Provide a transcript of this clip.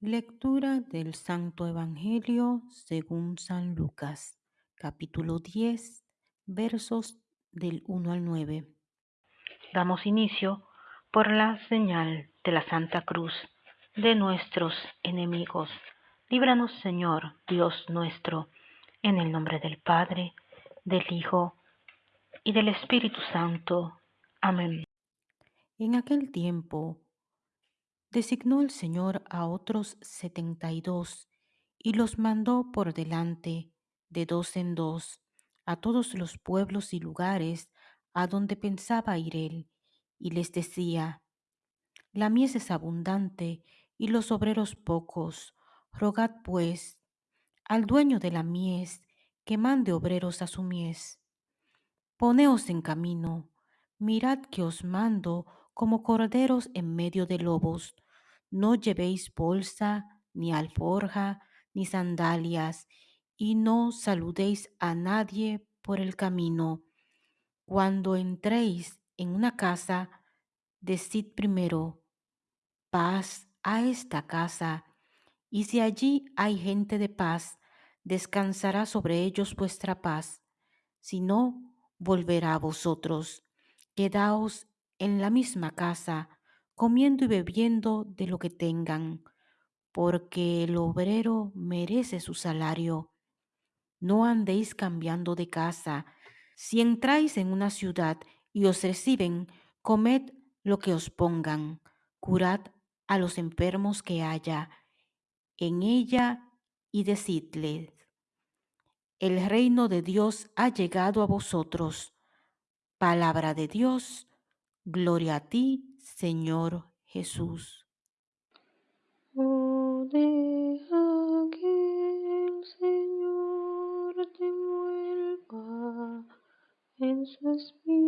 Lectura del Santo Evangelio según San Lucas, capítulo 10, versos del 1 al 9. Damos inicio por la señal de la Santa Cruz de nuestros enemigos. Líbranos, Señor, Dios nuestro, en el nombre del Padre, del Hijo y del Espíritu Santo. Amén. En aquel tiempo designó el Señor a otros setenta y dos y los mandó por delante de dos en dos a todos los pueblos y lugares a donde pensaba ir él, y les decía, La mies es abundante y los obreros pocos, rogad pues al dueño de la mies que mande obreros a su mies. Poneos en camino, mirad que os mando como corderos en medio de lobos. No llevéis bolsa, ni alforja, ni sandalias, y no saludéis a nadie por el camino. Cuando entréis en una casa, decid primero, paz a esta casa, y si allí hay gente de paz, descansará sobre ellos vuestra paz. Si no, volverá a vosotros. Quedaos en la misma casa, comiendo y bebiendo de lo que tengan, porque el obrero merece su salario. No andéis cambiando de casa. Si entráis en una ciudad y os reciben, comed lo que os pongan, curad a los enfermos que haya en ella y decidles, el reino de Dios ha llegado a vosotros. Palabra de Dios, gloria a ti, Señor Jesús. Oh, deja que el Señor te vuelva en su espíritu